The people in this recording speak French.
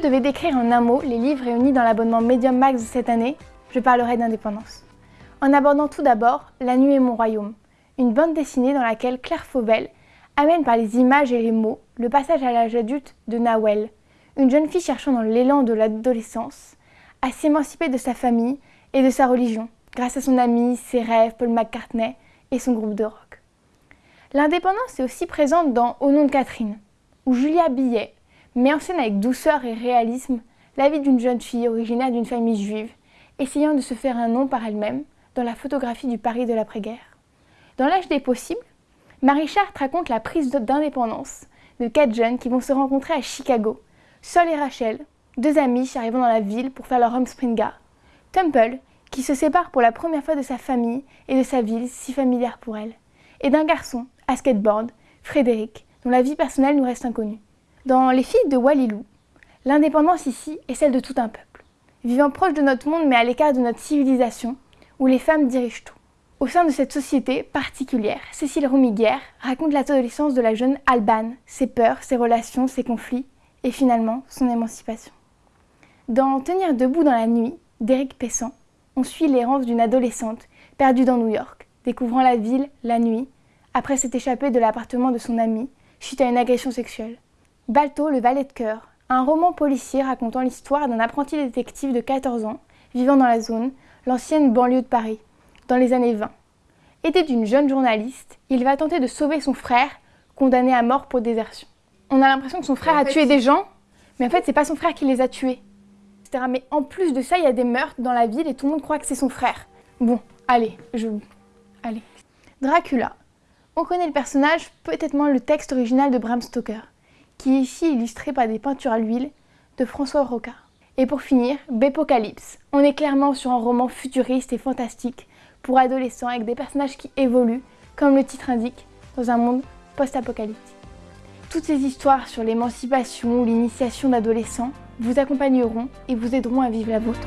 je devais décrire en un mot les livres réunis dans l'abonnement Medium Max de cette année, je parlerai d'indépendance. En abordant tout d'abord La nuit est mon royaume, une bande dessinée dans laquelle Claire Fauvel amène par les images et les mots le passage à l'âge adulte de Nawel, une jeune fille cherchant dans l'élan de l'adolescence à s'émanciper de sa famille et de sa religion, grâce à son ami, ses rêves, Paul McCartney et son groupe de rock. L'indépendance est aussi présente dans Au nom de Catherine, où Julia Billet met en scène avec douceur et réalisme la vie d'une jeune fille originaire d'une famille juive, essayant de se faire un nom par elle-même dans la photographie du Paris de l'après-guerre. Dans l'âge des possibles, Marie Chartres raconte la prise d'indépendance de quatre jeunes qui vont se rencontrer à Chicago, Sol et Rachel, deux amis arrivant dans la ville pour faire leur home springa, Temple, qui se sépare pour la première fois de sa famille et de sa ville si familière pour elle, et d'un garçon, à skateboard, Frédéric, dont la vie personnelle nous reste inconnue. Dans Les filles de Walilou, l'indépendance ici est celle de tout un peuple, vivant proche de notre monde mais à l'écart de notre civilisation, où les femmes dirigent tout. Au sein de cette société particulière, Cécile Roumiguière raconte l'adolescence de la jeune Alban, ses peurs, ses relations, ses conflits, et finalement son émancipation. Dans Tenir debout dans la nuit, d'Éric Pessan, on suit l'errance d'une adolescente perdue dans New York, découvrant la ville la nuit, après s'être échappée de l'appartement de son ami suite à une agression sexuelle. Balto, le valet de cœur, un roman policier racontant l'histoire d'un apprenti détective de 14 ans vivant dans la zone, l'ancienne banlieue de Paris, dans les années 20. Aidé d'une jeune journaliste, il va tenter de sauver son frère, condamné à mort pour désertion. On a l'impression que son frère a tué des gens, mais en fait, c'est pas son frère qui les a tués. Mais en plus de ça, il y a des meurtres dans la ville et tout le monde croit que c'est son frère. Bon, allez, je... Allez. Dracula. On connaît le personnage, peut-être moins le texte original de Bram Stoker, qui est ici illustré par des peintures à l'huile de François Roca. Et pour finir, Bépocalypse. On est clairement sur un roman futuriste et fantastique pour adolescents avec des personnages qui évoluent, comme le titre indique, dans un monde post-apocalyptique. Toutes ces histoires sur l'émancipation ou l'initiation d'adolescents vous accompagneront et vous aideront à vivre la vôtre.